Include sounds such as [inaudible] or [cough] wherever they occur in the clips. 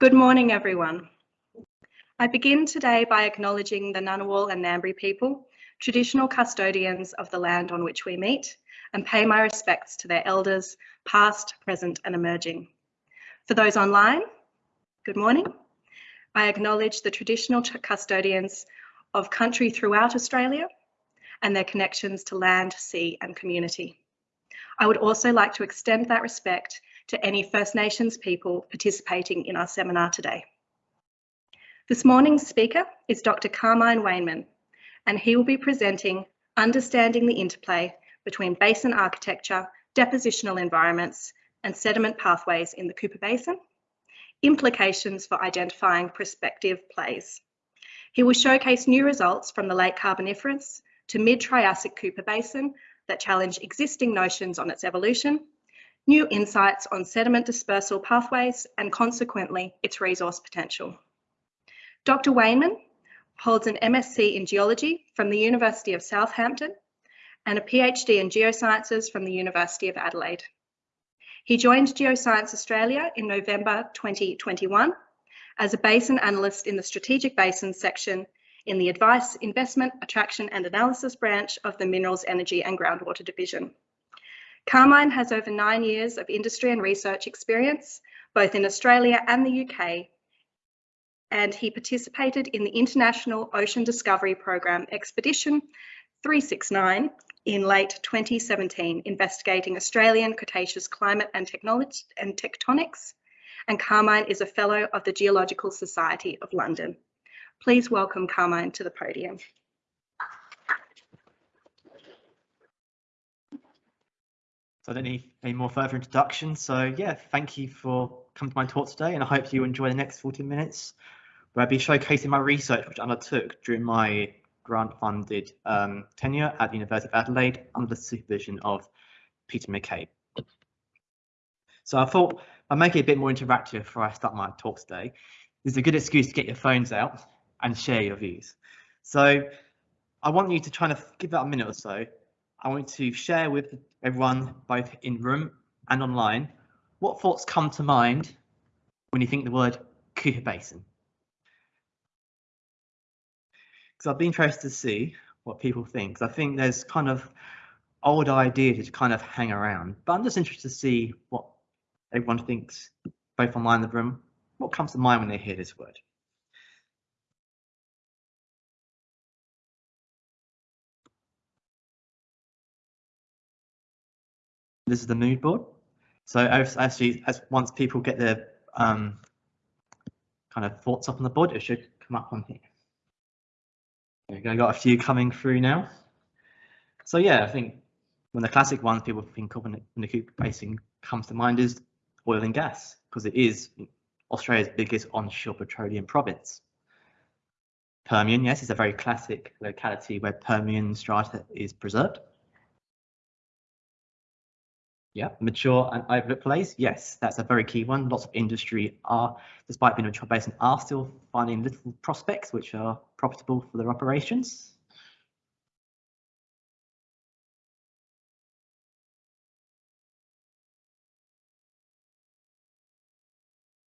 Good morning, everyone. I begin today by acknowledging the Ngunnawal and Ngambri people, traditional custodians of the land on which we meet, and pay my respects to their elders, past, present, and emerging. For those online, good morning. I acknowledge the traditional custodians of country throughout Australia and their connections to land, sea, and community. I would also like to extend that respect to any First Nations people participating in our seminar today. This morning's speaker is Dr. Carmine Wainman, and he will be presenting Understanding the Interplay between Basin Architecture, Depositional Environments, and Sediment Pathways in the Cooper Basin, Implications for Identifying Prospective Plays. He will showcase new results from the late Carboniferous to mid-Triassic Cooper Basin that challenge existing notions on its evolution new insights on sediment dispersal pathways and consequently its resource potential. Dr. Wainman holds an MSc in Geology from the University of Southampton and a PhD in Geosciences from the University of Adelaide. He joined Geoscience Australia in November 2021 as a basin analyst in the Strategic Basins section in the Advice, Investment, Attraction and Analysis branch of the Minerals, Energy and Groundwater Division. Carmine has over nine years of industry and research experience, both in Australia and the UK, and he participated in the International Ocean Discovery Program Expedition 369 in late 2017, investigating Australian Cretaceous climate and, and tectonics, and Carmine is a Fellow of the Geological Society of London. Please welcome Carmine to the podium. So I don't need any more further introduction. So yeah, thank you for coming to my talk today and I hope you enjoy the next 40 minutes where I'll be showcasing my research which I undertook during my grant funded um, tenure at the University of Adelaide under the supervision of Peter McCabe. So I thought I'd make it a bit more interactive before I start my talk today. This is a good excuse to get your phones out and share your views. So I want you to try to give that a minute or so I want to share with everyone, both in room and online, what thoughts come to mind when you think the word Cooper Basin. Because I'd be interested to see what people think. I think there's kind of old ideas to kind of hang around, but I'm just interested to see what everyone thinks, both online and in the room. What comes to mind when they hear this word? This is the mood board. So actually, as once people get their um, kind of thoughts up on the board, it should come up on here. There go, got a few coming through now. So yeah, I think when the classic ones people think of when the Cooper Basin comes to mind is oil and gas, because it is Australia's biggest onshore petroleum province. Permian, yes, is a very classic locality where Permian strata is preserved. Yeah, mature and overlooked plays. Yes, that's a very key one. Lots of industry are, despite being a mature basin, are still finding little prospects which are profitable for their operations.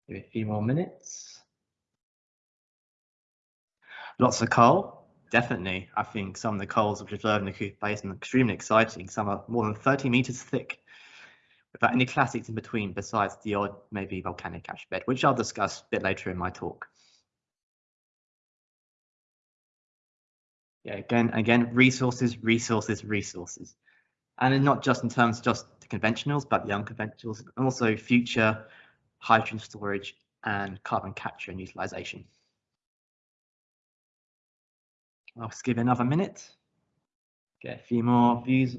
Give it a few more minutes. Lots of coal, definitely. I think some of the coals which observed in the Cooper Basin are extremely exciting. Some are more than 30 meters thick without any clastics in between besides the odd maybe volcanic ash bed, which I'll discuss a bit later in my talk. Yeah, again, again, resources, resources, resources. And not just in terms of just the conventionals, but the unconventionals, and also future hydrogen storage and carbon capture and utilization. I'll just give another minute. Get a few more views,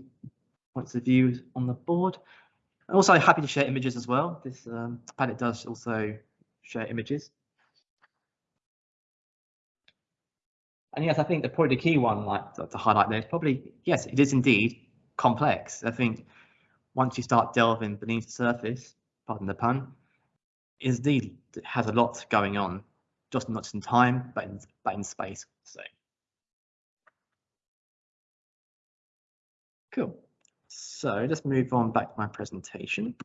points of view on the board. I'm also happy to share images as well. This um, Padlet does also share images. And yes, I think the probably the key one like to, to highlight there is probably, yes, it is indeed complex. I think once you start delving beneath the surface, pardon the pun, is indeed has a lot going on, just not just in time, but in, but in space. So cool. So let's move on back to my presentation.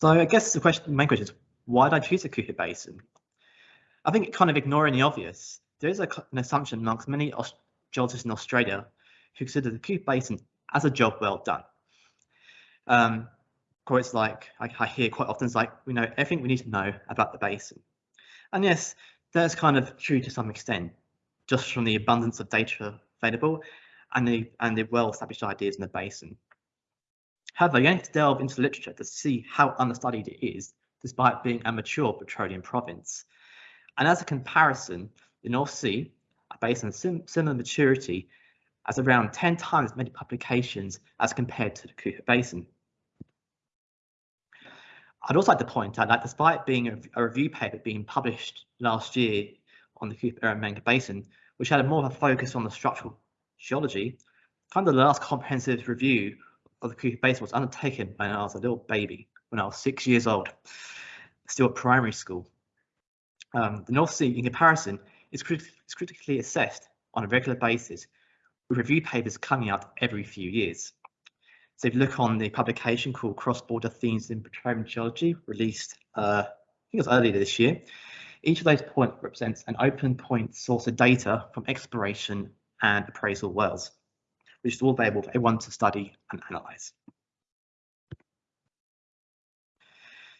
So I guess the question, main question is, why did I choose the Cooper Basin? I think kind of ignoring the obvious, there is a, an assumption amongst many geologists in Australia who consider the Cooper Basin as a job well done. Um, quotes like I, I hear quite often is like, we know everything we need to know about the basin. And yes, that's kind of true to some extent, just from the abundance of data available and the and the well-established ideas in the basin. However, you need to delve into literature to see how understudied it is, despite being a mature petroleum province. And as a comparison, the North Sea, a basin of sim similar maturity, has around 10 times as many publications as compared to the Cooper Basin. I'd also like to point out that despite being a, a review paper being published last year on the Cooper Eromanga Basin, which had a more of a focus on the structural geology, kind of the last comprehensive review of the Cooper Basin was undertaken when I was a little baby, when I was six years old, still at primary school. Um, the North Sea, in comparison, is, crit is critically assessed on a regular basis, with review papers coming out every few years. So if you look on the publication called Cross-Border Themes in Petroleum Geology, released, uh, I think it was earlier this year, each of those points represents an open point source of data from exploration and appraisal wells, which is all available for everyone to study and analyze.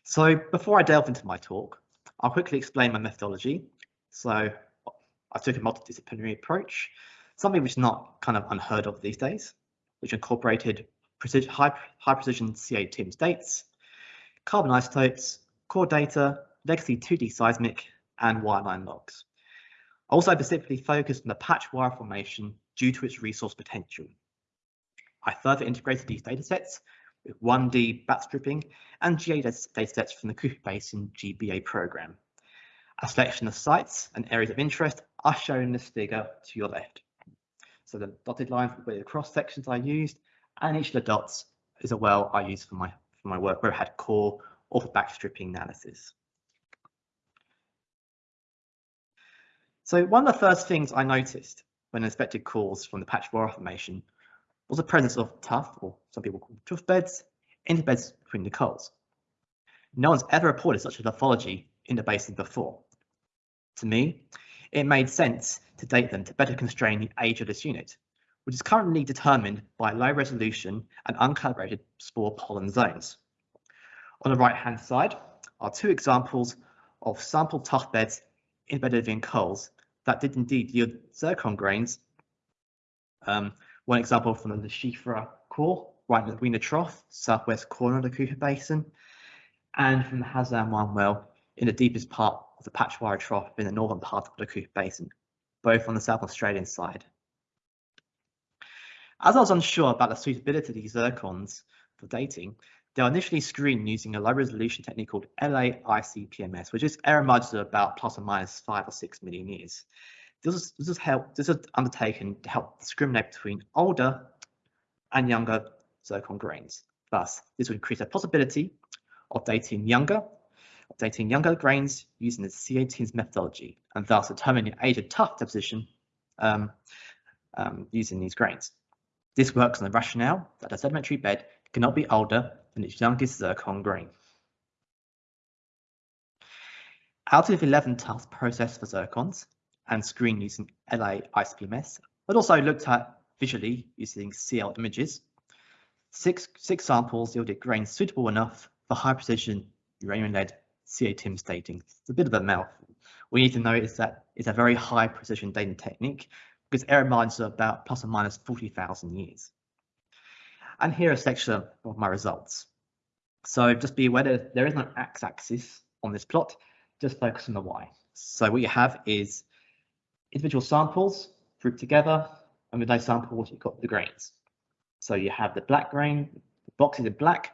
So before I delve into my talk, I'll quickly explain my methodology. So I took a multidisciplinary approach, something which is not kind of unheard of these days, which incorporated precision, high, high precision CA-TIMS dates, carbon isotopes, core data, legacy 2D seismic, and wireline logs. I also specifically focused on the Patchawarra formation due to its resource potential. I further integrated these datasets with 1D backstripping and GA datasets from the Cooper Basin GBA program. A selection of sites and areas of interest are shown in this figure to your left. So the dotted lines were the cross sections I used, and each of the dots is a well I used for my for my work where I had core or backstripping analysis. So one of the first things I noticed when I inspected cores from the Patchawarra formation was the presence of tuff, or some people call tuff beds, in the beds between the coals. No one's ever reported such a lithology in the basin before. To me, it made sense to date them to better constrain the age of this unit, which is currently determined by low resolution and uncalibrated spore pollen zones. On the right hand side are two examples of sample tuff beds embedded in coals that did indeed yield zircon grains. Um, one example from the Schieferer core, right in the Weena Trough, southwest corner of the Cooper Basin, and from the Hazan 1 well in the deepest part of the Patchawarra Trough in the northern part of the Cooper Basin, both on the South Australian side. As I was unsure about the suitability of these zircons for dating, they were initially screened using a low resolution technique called LAICPMS, which is error margins of about plus or minus five or six million years. This is, this is help this is undertaken to help discriminate between older and younger zircon grains. Thus, this would increase the possibility of dating younger, dating younger grains using the CA-TIMS methodology, and thus determining the age of tuff deposition um, um, using these grains. This works on the rationale that a sedimentary bed cannot be older than its youngest zircon grain. Out of 11 tasks processed for zircons and screened using LA ICPMS, but also looked at visually using CL images, six, six samples yielded grains suitable enough for high precision uranium-lead CA-TIMS dating. It's a bit of a mouthful. We need to know is that it's a very high precision dating technique because error margins are about plus or minus 40,000 years. And here a section of my results. So just be aware that there is no x-axis on this plot, just focus on the y. So what you have is individual samples grouped together, and with those samples, you've got the grains. So you have the black grain, the boxes in black.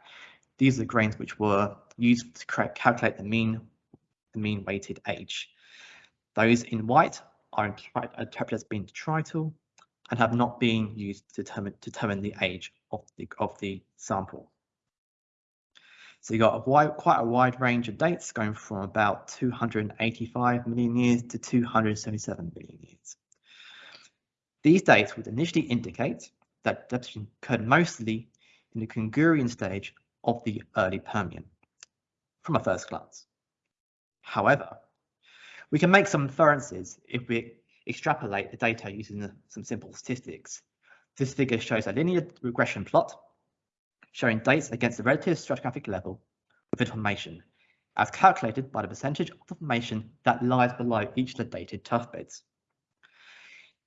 These are the grains which were used to calculate the mean, the mean weighted age. Those in white are interpreted as being detrital and have not been used to determine, determine the age of the, of the sample. So you got a wide, quite a wide range of dates going from about 285 million years to 277 million years. These dates would initially indicate that deposition occurred mostly in the Kungurian stage of the early Permian. from a first glance. However, we can make some inferences if we extrapolate the data using some simple statistics. This figure shows a linear regression plot showing dates against the relative stratigraphic level of information as calculated by the percentage of the formation that lies below each of the dated tuff beds.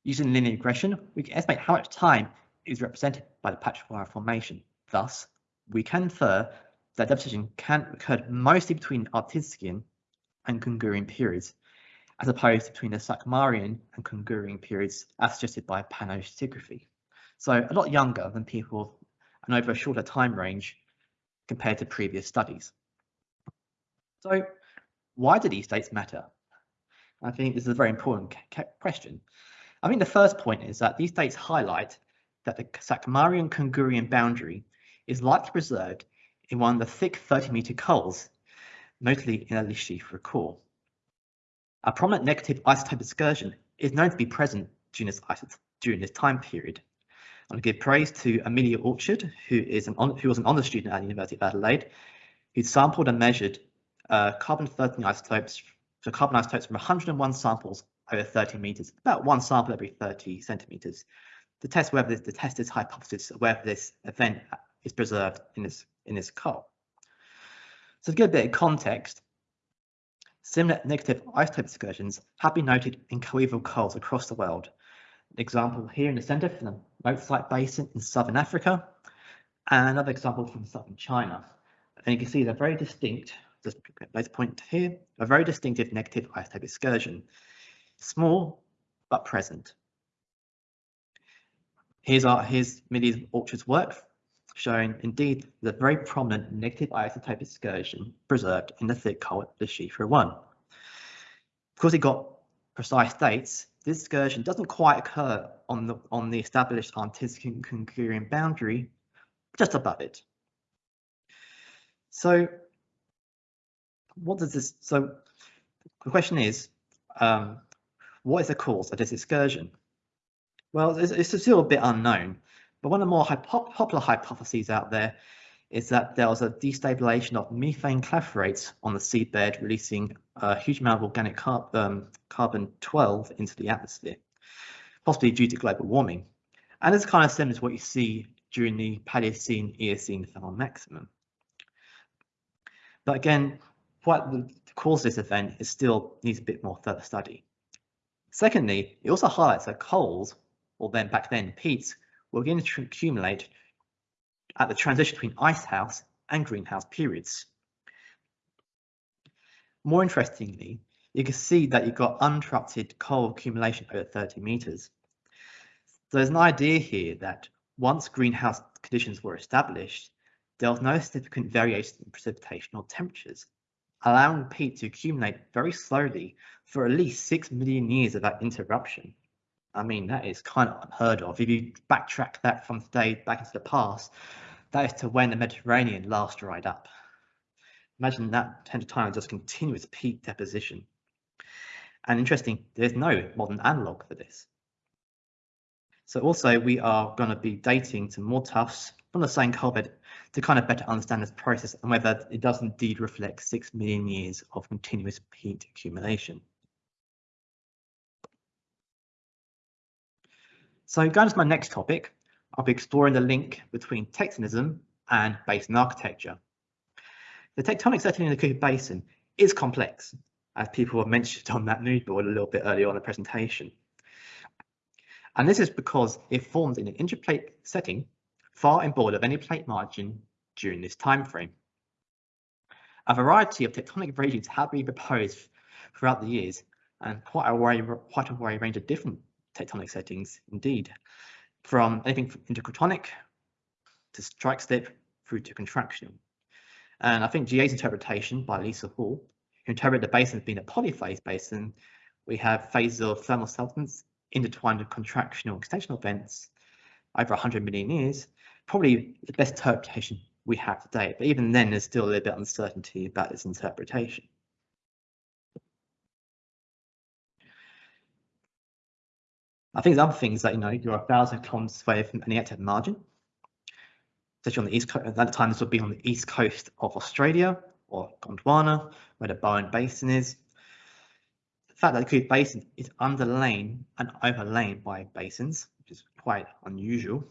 Using linear regression, we can estimate how much time is represented by the patch wire formation. Thus, we can infer that deposition can occur mostly between Artinskian and Kungurian periods, as opposed to between the Sakmarian and Kungurian periods as suggested by palynostratigraphy. So a lot younger than people and over a shorter time range compared to previous studies. So why do these dates matter? I think this is a very important question. I think the first point is that these dates highlight that the Sakmarian Kungurian boundary is likely preserved in one of the thick 30 meter coals, notably in a Lishifra core. A prominent negative isotope excursion is known to be present during this, during this time period. I want to give praise to Amelia Orchard, who is an who was an honours student at the University of Adelaide, who sampled and measured uh, carbon-13 isotopes, so carbon isotopes from 101 samples over 30 meters, about one sample every 30 centimeters, to test whether this, to test this hypothesis whether this event is preserved in this in this coal. So to give a bit of context, similar negative isotope excursions have been noted in coeval coals across the world, example here in the center from the Mozart Basin in southern Africa, and another example from southern China. And you can see they're very distinct, just place point here, a very distinctive negative isotope excursion. Small, but present. Here's our here's Millie's Orchard's work, showing indeed the very prominent negative isotope excursion preserved in the thick coal at the Shifra 1. Because it got precise dates, this excursion doesn't quite occur on the on the established Artinskian Kungurian boundary, just above it. So what does this, so the question is, um, what is the cause of this excursion? Well, it's, it's still a bit unknown, but one of the more hypo popular hypotheses out there is that there was a destabilization of methane clathrates on the seabed, releasing a huge amount of organic car um, carbon 12 into the atmosphere, possibly due to global warming. And it's kind of similar to what you see during the Paleocene Eocene thermal maximum. But again, what the cause this event is still needs a bit more further study. Secondly, it also highlights that coals, or then back then peats, were begin to accumulate at the transition between icehouse and greenhouse periods. More interestingly, you can see that you've got uninterrupted coal accumulation over 30 meters. So there's an idea here that once greenhouse conditions were established, there was no significant variation in precipitation or temperatures, allowing peat to accumulate very slowly for at least 6 million years without interruption. I mean, that is kind of unheard of. If you backtrack that from today back into the past, that is to when the Mediterranean last dried up. Imagine that 10 to time just continuous peat deposition. And interesting, there's no modern analog for this. So also we are going to be dating to more tuffs from the same bed to kind of better understand this process and whether it does indeed reflect six million years of continuous peat accumulation. So going to my next topic, I'll be exploring the link between tectonism and basin architecture. The tectonic setting in the Cooper Basin is complex, as people have mentioned on that mood board a little bit earlier on the presentation. And this is because it forms in an intraplate setting far inboard of any plate margin during this time frame. A variety of tectonic regimes have been proposed throughout the years, and quite a wide, quite a wide range of different tectonic settings indeed from anything from intracratonic to strike slip through to contraction. And I think GA's interpretation by Lisa Hall, who interpreted the basin as being a polyphase basin, we have phases of thermal subsidence intertwined with contractional extensional events over 100 million years, probably the best interpretation we have today. But even then, there's still a little bit of uncertainty about this interpretation. I think the other thing is that, you know, you're a thousand kilometers away from any active margin, especially on the east coast. At that time, this would be on the east coast of Australia, or Gondwana, where the Bowen Basin is. The fact that the Cooper Basin is underlain and overlain by basins, which is quite unusual.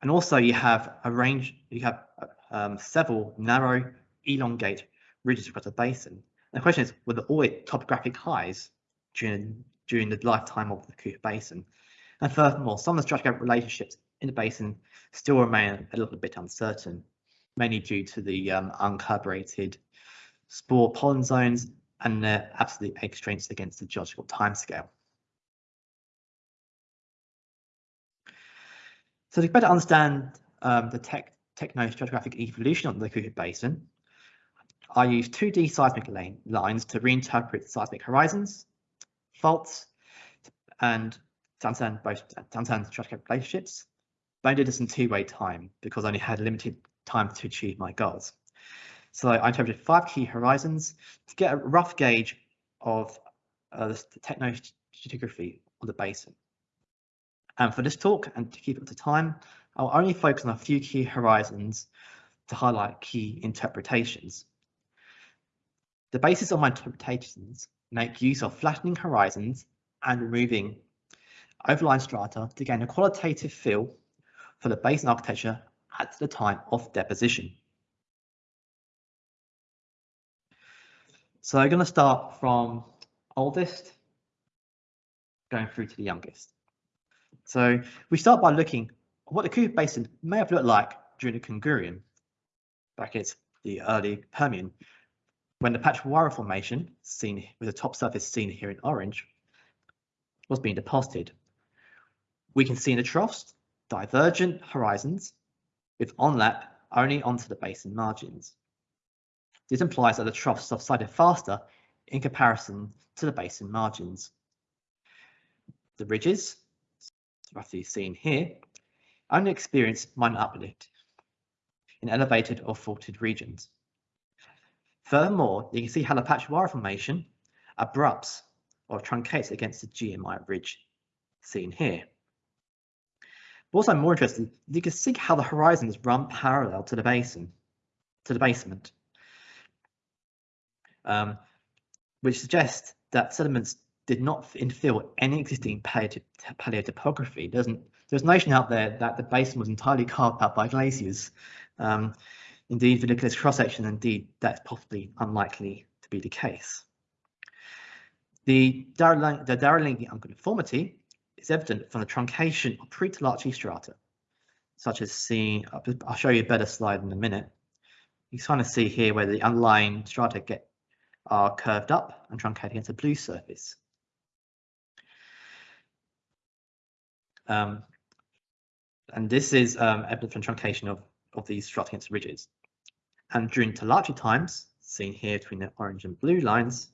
And also you have a range, you have um, several narrow, elongate ridges across the basin. And the question is, were there always topographic highs during, during the lifetime of the Cooper Basin? And furthermore, some of the stratigraphic relationships in the basin still remain a little bit uncertain, mainly due to the um, spore pollen zones and their absolute constraints against the geological timescale. So to better understand um, the tech, tectonostratigraphic evolution of the Cooper Basin, I use 2D seismic lines to reinterpret seismic horizons, faults, and to understand both to understand stratigraphic relationships, but I did this in two-way time because I only had limited time to achieve my goals. So I interpreted five key horizons to get a rough gauge of uh, the tectonostratigraphy of the basin. And for this talk, and to keep up to time, I'll only focus on a few key horizons to highlight key interpretations. The basis of my interpretations make use of flattening horizons and removing overlying strata to gain a qualitative feel for the basin architecture at the time of deposition. So I'm going to start from oldest going through to the youngest. So we start by looking at what the Cooper Basin may have looked like during the Kungurian, brackets the early Permian, when the Patchawarra Formation, seen with the top surface seen here in orange, was being deposited. We can see in the troughs divergent horizons with onlap only onto the basin margins. This implies that the troughs subsided faster in comparison to the basin margins. The ridges, roughly seen here, only experience minor uplift in elevated or faulted regions. Furthermore, you can see how the Patchawarra Formation abrupts or truncates against the GMI ridge seen here. But also more interesting, you can see how the horizons run parallel to the basin, to the basement, um, which suggests that sediments did not infill any existing paleotopography. There's, there's a notion out there that the basin was entirely carved out by glaciers. Um, indeed, if you look at this cross-section, indeed, that's possibly unlikely to be the case. The Daralingie unconformity is evident from the truncation of pre-Toolachee strata, such as seen, I'll show you a better slide in a minute. You kind of see here where the underlying strata get are curved up and truncated against a blue surface. Um, and this is um, evident from truncation of, of these strata against ridges. And during Toolachee times, seen here between the orange and blue lines,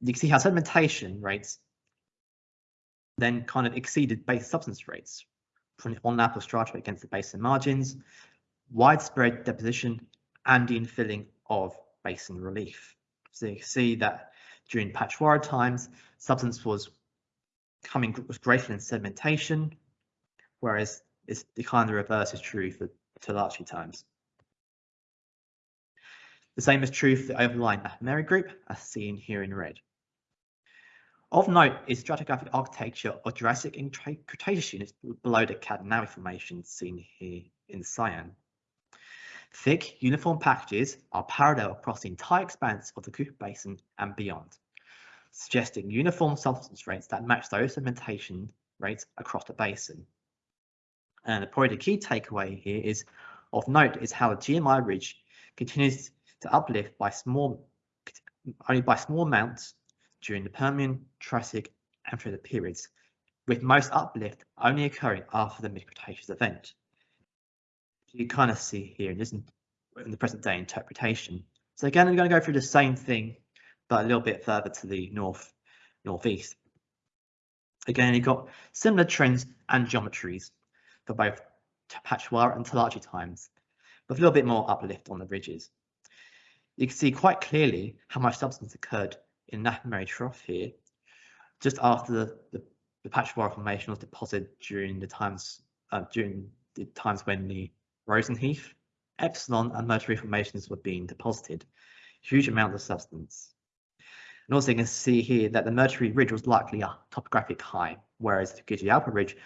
you can see how sedimentation rates then kind of exceeded base subsidence rates from the on-lap of strata against the basin margins, widespread deposition, and the infilling of basin relief. So you see that during Patchawarra times, subsidence was coming was greater than sedimentation, whereas it's the kind of reverse is true for Toolachee times. The same is true for the overlying Nappamerri group, as seen here in red. Of note is stratigraphic architecture or Jurassic and Cretaceous units below the Cadna-owie Formation seen here in cyan. Thick, uniform packages are parallel across the entire expanse of the Cooper Basin and beyond, suggesting uniform subsidence rates that match those sedimentation rates across the basin. And probably the key takeaway here is of note is how the GMI ridge continues to uplift by small, only by small amounts during the Permian, Triassic, and the periods, with most uplift only occurring after the mid-Cretaceous event. You kind of see here in, this, in the present day interpretation. So again, I'm going to go through the same thing, but a little bit further to the north, northeast. Again, you've got similar trends and geometries for both Patchawarra and Toolachee times, with a little bit more uplift on the ridges. You can see quite clearly how much subsidence occurred in Trough here, just after the, the, the Formation was deposited during the times uh, during the times when the Roseneath, Epsilon and Murteree formations were being deposited. huge amounts of subsidence. And also you can see here that the Murteree Ridge was likely a topographic high, whereas the Gidgealpa Ridge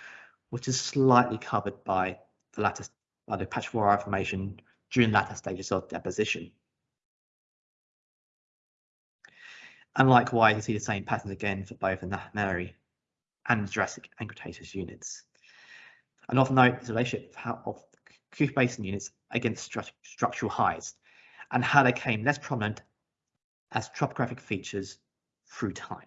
was just slightly covered by the latter, by the Patchawarra Formation during latter stages of deposition. And likewise, you see the same patterns again for both the Mary and Jurassic and Cretaceous units. And note is the relationship of Cooper Basin units against stru structural highs and how they came less prominent as topographic features through time.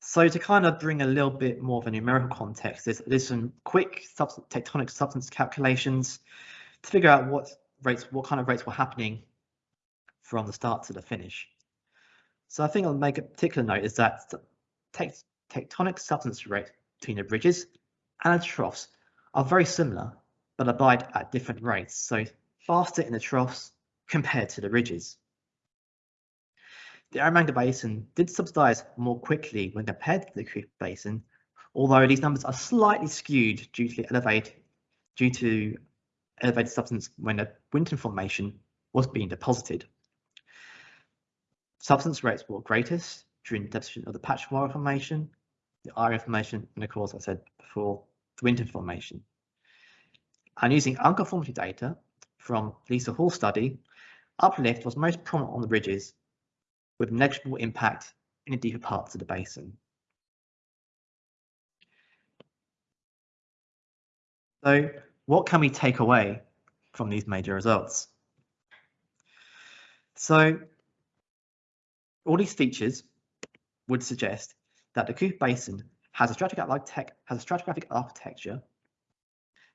So to kind of bring a little bit more of a numerical context, there's, there's some quick subsidence, tectonic subsidence calculations to figure out what rates, what kind of rates were happening from the start to the finish. So I think I'll make a particular note is that tectonic subsidence rates between the ridges and the troughs are very similar, but abide at different rates. So faster in the troughs compared to the ridges. The Eromanga Basin did subsidize more quickly when compared to the Cooper Basin, although these numbers are slightly skewed due to elevated due to elevated subsidence when the Winton Formation was being deposited. Subsidence rates were greatest during deposition of the Patchawarra Formation, the Iron Formation, and of course, I said before, the Winton Formation. And using unconformity data from Lisa Hall's study, uplift was most prominent on the ridges, with negligible impact in the deeper parts of the basin. So what can we take away from these major results? So all these features would suggest that the Cooper Basin has a stratigraphic, has a stratigraphic architecture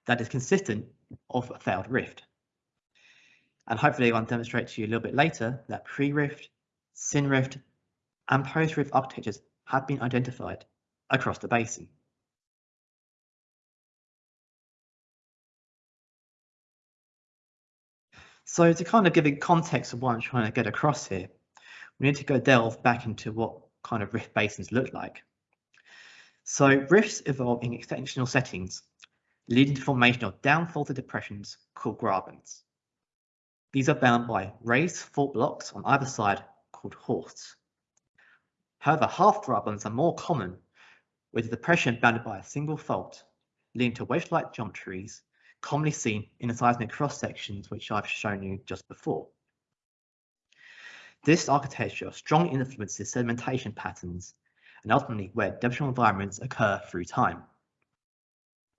that is consistent of a failed rift. And hopefully I will demonstrate to you a little bit later that pre-rift, syn-rift, and post-rift architectures have been identified across the basin. So to kind of give a context of what I'm trying to get across here, we need to go delve back into what kind of rift basins look like. So rifts evolve in extensional settings, leading to formation of downfaulted depressions called grabens. These are bound by raised fault blocks on either side called horsts. However, half grabens are more common, with depression bounded by a single fault, leading to wedge-like geometries commonly seen in the seismic cross sections which I've shown you just before. This architecture strongly influences sedimentation patterns and ultimately where depositional environments occur through time.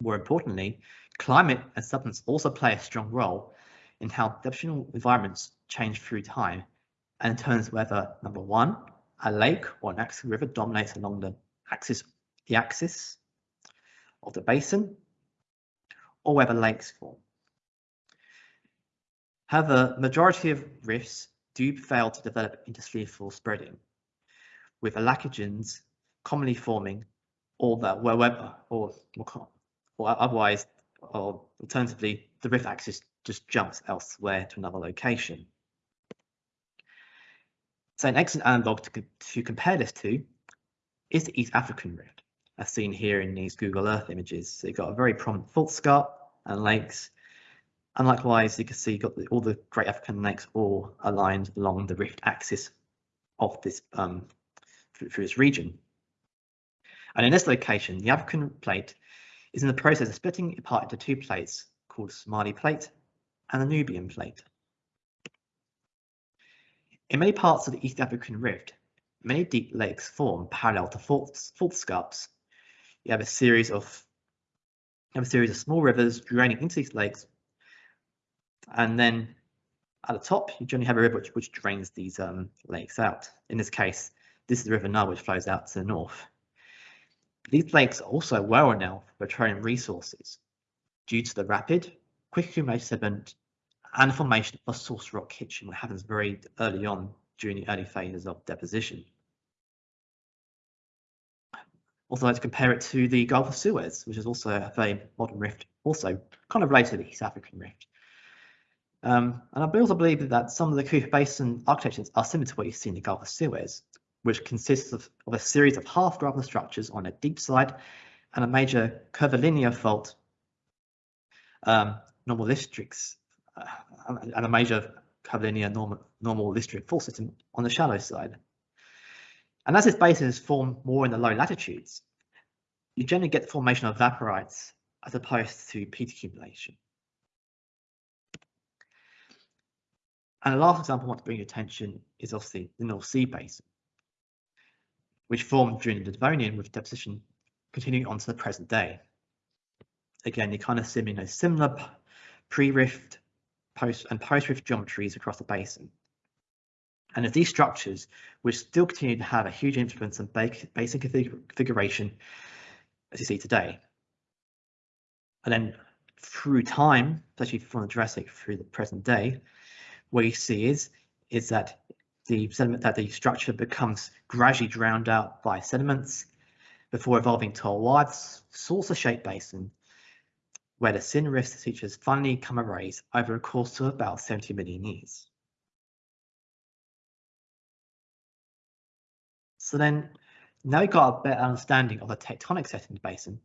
More importantly, climate and subsidence also play a strong role in how depositional environments change through time and determines whether number one, a lake or an axis river dominates along the axis, the axis of the basin, or whether lakes form. However, majority of rifts do fail to develop into seafloor spreading, with aulacogens commonly forming or that wherever or, or otherwise or alternatively the rift axis just jumps elsewhere to another location. So an excellent analog to, to compare this to is the East African rift, as seen here in these Google Earth images. So you've got a very prominent fault scarp and lakes. And likewise, you can see got the, all the Great African lakes all aligned along the rift axis of this um, through, through this region. And in this location, the African plate is in the process of splitting apart into two plates called Somali plate and the Nubian plate. In many parts of the East African Rift, many deep lakes form parallel to fault, fault scarps. You have a series of have a series of small rivers draining into these lakes, and then at the top you generally have a river which, which drains these um, lakes out. In this case, this is the River Nile which flows out to the north. These lakes are also well renowned for petroleum resources due to the rapid, quick accumulation sediment and formation of source rock kitchen, which happens very early on during the early phases of deposition. Also like to compare it to the Gulf of Suez, which is also a very modern rift, also kind of related to the East African rift. Um, and I also believe that some of the Cooper Basin architectures are similar to what you see in the Gulf of Suez, which consists of, of a series of half graben structures on a deep side and a major curvilinear fault, um, normal districts, uh, and a major curvilinear normal, normal Listric fault system on the shallow side. And as this basin is formed more in the low latitudes, you generally get the formation of evaporites as opposed to peat accumulation. And the last example I want to bring your attention is obviously the North Sea Basin, which formed during the Devonian with deposition continuing on to the present day. Again, you kind of see you know, similar pre-rift post and post-rift geometries across the basin. And these structures, which still continue to have a huge influence on basin configuration, as you see today. And then through time, especially from the Jurassic through the present day, what you see is, that the sediment that the structure becomes gradually drowned out by sediments before evolving to a wide saucer-shaped basin where the syn rift features finally come erase over a course of about 70 million years. So then, now we've got a better understanding of the tectonic setting in the basin,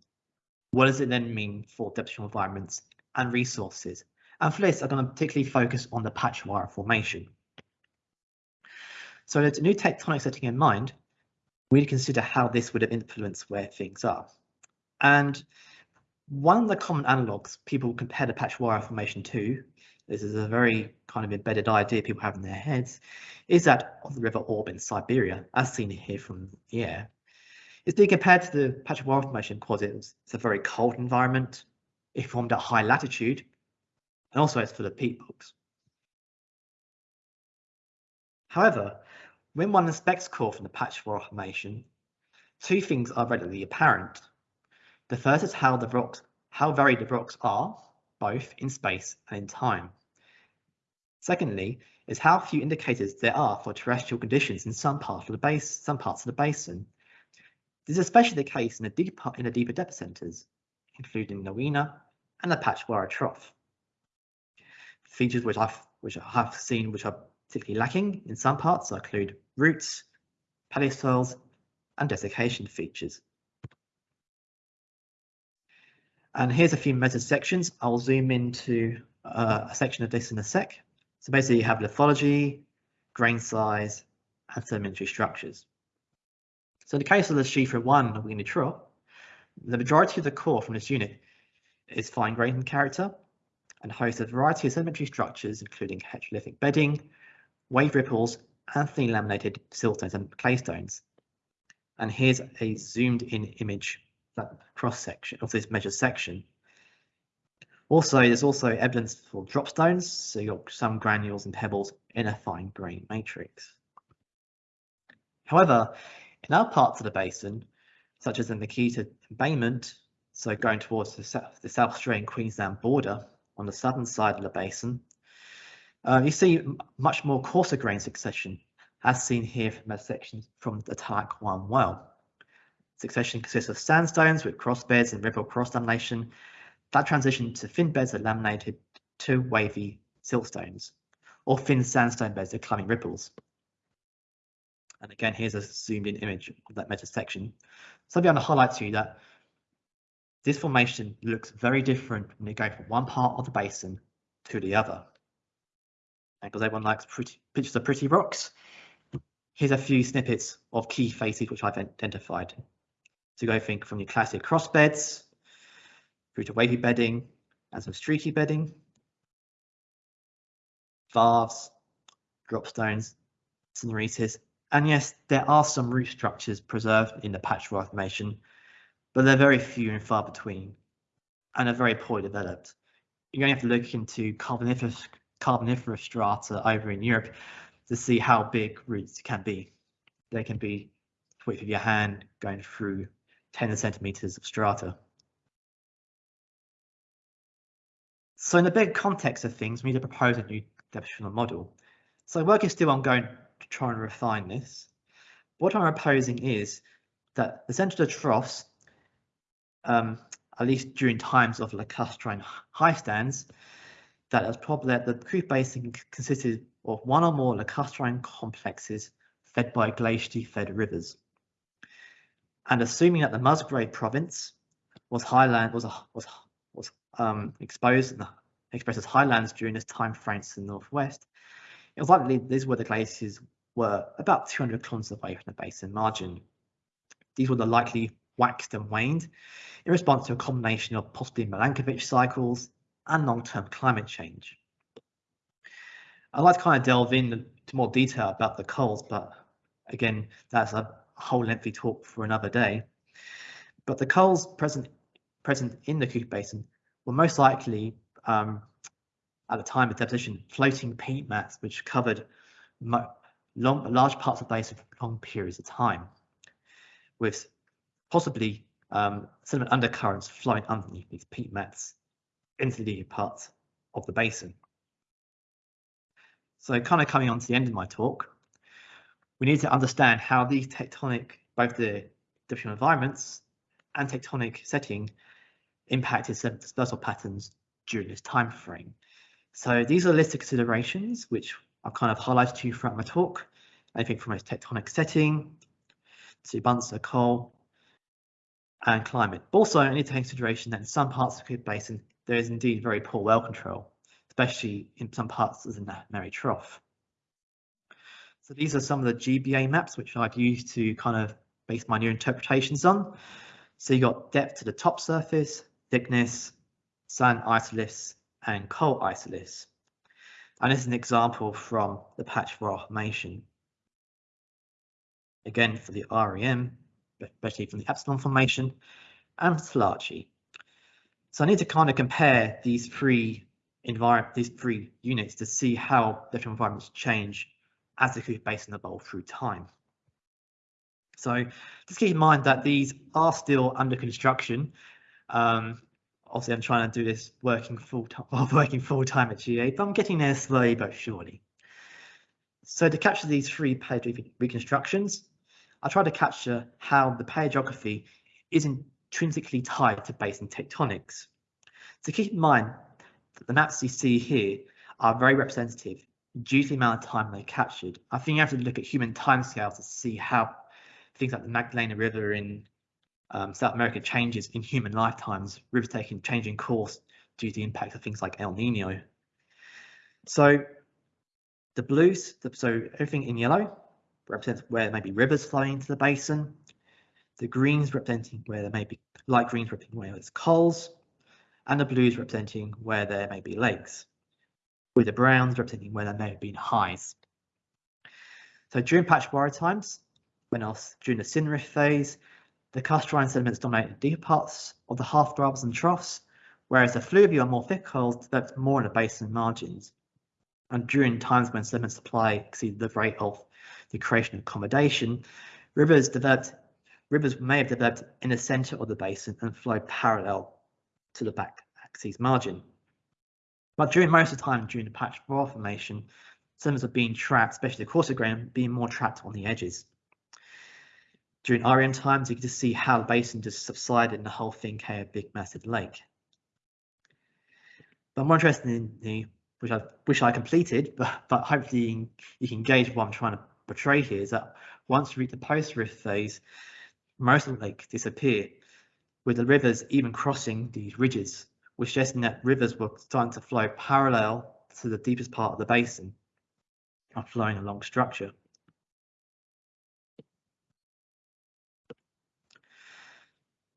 what does it then mean for depositional environments and resources? And for this, I'm going to particularly focus on the Patchawarra formation. So with a new tectonic setting in mind, we'd consider how this would have influenced where things are. And one of the common analogues people compare the Patchawarra formation to, this is a very kind of embedded idea people have in their heads, is that of the River Ob in Siberia, as seen here from the air. It's being compared to the Patchawarra formation because it's a very cold environment, it formed at high latitude, and also it's full of peat bogs. However, when one inspects core from the patch Patchawarra formation, two things are readily apparent. The first is how the rocks, how varied the rocks are, both in space and in time. Secondly, is how few indicators there are for terrestrial conditions in some of the base, some parts of the basin. This is especially the case in the deeper in the deeper depth centres, including Nowina and the Patchawarra Trough. Features which I've which I have seen which are particularly lacking in some parts include roots, paleosoils, and desiccation features. And here's a few meta sections. I'll zoom into uh, a section of this in a sec. So basically you have lithology, grain size, and sedimentary structures. So in the case of the SHIFRA 1 Weena Trough, the majority of the core from this unit is fine grained in character and hosts a variety of sedimentary structures, including heterolithic bedding, wave ripples, and thin laminated siltstones and claystones. And here's a zoomed in image that cross section of this measured section. Also, there's also evidence for dropstones, so you've got some granules and pebbles in a fine grain matrix. However, in other parts of the basin, such as in the Nikita embayment, so going towards the South, the South Australian Queensland border on the southern side of the basin, uh, you see much more coarser grain succession, as seen here from a section from the Tanak 1 well. Succession consists of sandstones with cross beds and ripple cross lamination that transition to thin beds that laminated to wavy siltstones, or thin sandstone beds that climbing ripples. And again, here's a zoomed in image of that meta section. So I'm going to highlight to you that this formation looks very different when you go from one part of the basin to the other. And because everyone likes pretty pictures of pretty rocks, here's a few snippets of key facies which I've identified. So go think from your classic cross beds through to wavy bedding and some streaky bedding, varves, dropstones, sinuosities, and yes, there are some root structures preserved in the Patchawarra formation, but they're very few and far between and are very poorly developed. You're going to have to look into carboniferous, carboniferous strata over in Europe to see how big roots can be. They can be width of your hand going through 10 centimeters of strata. So in the big context of things, we need to propose a new depositional model. So work is still ongoing to try and refine this. What I'm proposing is that the centre of the troughs, um, at least during times of lacustrine high stands, that is probably that the Cooper Basin consisted of one or more lacustrine complexes fed by glacially fed rivers. And assuming that the Musgrave province was highland was was was um, exposed and expressed as highlands during this time frame to the northwest, it was likely these were the glaciers were about 200 kilometers away from the basin margin. These were the likely waxed and waned in response to a combination of possibly Milankovitch cycles and long-term climate change. I'd like to kind of delve into more detail about the coals, but again, that's a whole lengthy talk for another day. But the coals present present in the Cooper Basin were most likely um, at the time of deposition floating peat mats which covered long, large parts of the basin for long periods of time, with possibly um, sediment undercurrents flowing underneath these peat mats into the parts of the basin. So kind of coming on to the end of my talk, we need to understand how these tectonic, both the different environments and tectonic setting impacted sediment dispersal patterns during this time frame. So these are a list of considerations which I've kind of highlighted to you throughout my talk. Anything from its tectonic setting to of coal and climate. Also, I need to take consideration that in some parts of the Cooper Basin, there is indeed very poor well control especially in some parts of the Mary Trough. So these are some of the GBA maps which I've used to kind of base my new interpretations on. So you got depth to the top surface, thickness, sand isoliths, and coal isoliths. And this is an example from the Patchawarra Formation. Again, for the REM, especially from the Epsilon Formation, and Toolachee. So I need to kind of compare these three environment, these three units to see how different environments change as the Cooper Basin evolve through time. So just keep in mind that these are still under construction. Um, obviously, I'm trying to do this working full time, [laughs] working full time at GA, but I'm getting there slowly but surely. So to capture these three paleographic reconstructions, I try to capture how the paleography is intrinsically tied to basin tectonics. So keep in mind that the maps you see here are very representative due to the amount of time they captured. I think you have to look at human timescales to see how things like the Magdalena River in um, South America changes in human lifetimes, rivers taking changing course due to the impact of things like El Nino. So the blues, so everything in yellow represents where there may be rivers flowing into the basin. The greens representing where there may be light greens representing where there's coals and the blues representing where there may be lakes, with the browns representing where there may have been highs. So during Patchawarra times, when else during the Synrift phase, the lacustrine sediments dominate the deeper parts of the half dwellers and troughs, whereas the fluvial and more thick coals developed more in the basin margins. And during times when sediment supply exceeded the rate of the creation of accommodation, rivers developed rivers may have developed in the center of the basin and flowed parallel to the back axis margin. But during most of the time during the patch formation, sediments are being trapped, especially the coarser grain, being more trapped on the edges. During REM times, you can just see how the basin just subsided and the whole thing became a big massive lake. But more interested in the, which I wish I completed, [laughs] but, but hopefully you can gauge what I'm trying to portray here, is that once you reach the post-rift phase, most of the lake disappear with the rivers even crossing these ridges, which suggesting that rivers were starting to flow parallel to the deepest part of the basin, not flowing along structure.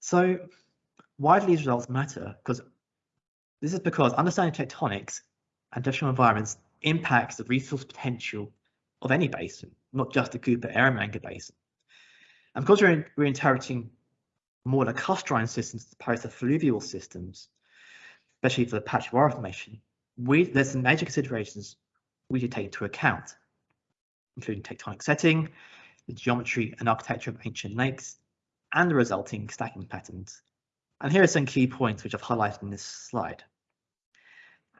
So why do these results matter? Because this is because understanding tectonics and different environments impacts the resource potential of any basin, not just the Cooper Eromanga Basin. And because we're, we're interpreting more lacustrine systems as opposed to fluvial systems, especially for the Patchawarra formation, we, there's some major considerations we should take into account, including tectonic setting, the geometry and architecture of ancient lakes, and the resulting stacking patterns. And here are some key points which I've highlighted in this slide.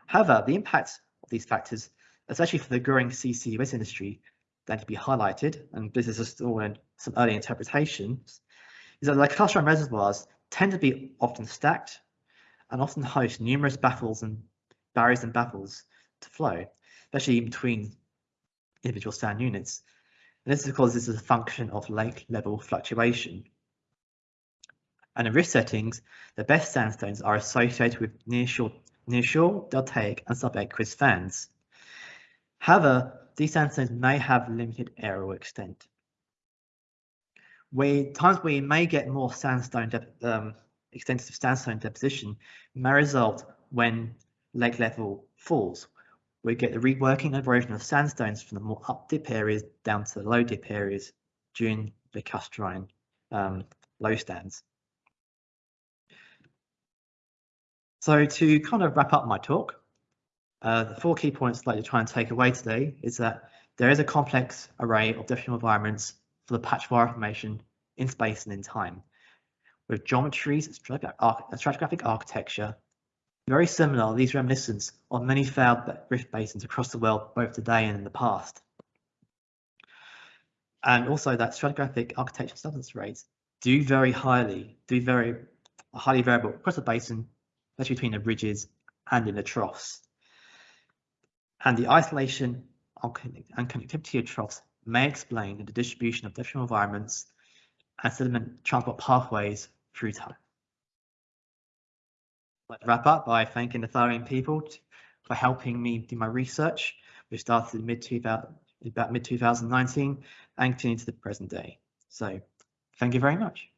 However, the impact of these factors, especially for the growing CCUS industry, that to be highlighted, and this is just all some early interpretations, is that the lacustrine reservoirs tend to be often stacked and often host numerous baffles and barriers and baffles to flow, especially in between individual sand units. And this is because this is a function of lake level fluctuation. And in rift settings, the best sandstones are associated with nearshore, nearshore deltaic, and subaqueous fans. However, these sandstones may have limited aerial extent. We, times we may get more sandstone, um, extensive sandstone deposition may result when lake level falls. We get the reworking and erosion of sandstones from the more up dip areas down to the low dip areas during the lacustrine um, low stands. So to kind of wrap up my talk, uh, the four key points I'd like to try and take away today is that there is a complex array of depositional environments for the patch formation in space and in time, with geometries stratigraphic architecture very similar, these reminiscence of many failed rift basins across the world, both today and in the past. And also that stratigraphic architecture substance rates do very highly, do very highly variable across the basin, especially between the ridges and in the troughs. And the isolation and connectivity of troughs may explain the distribution of different environments and sediment transport pathways through time. To wrap up by thanking the following people for helping me do my research, which started in mid about mid 2019 and continued to the present day. So thank you very much.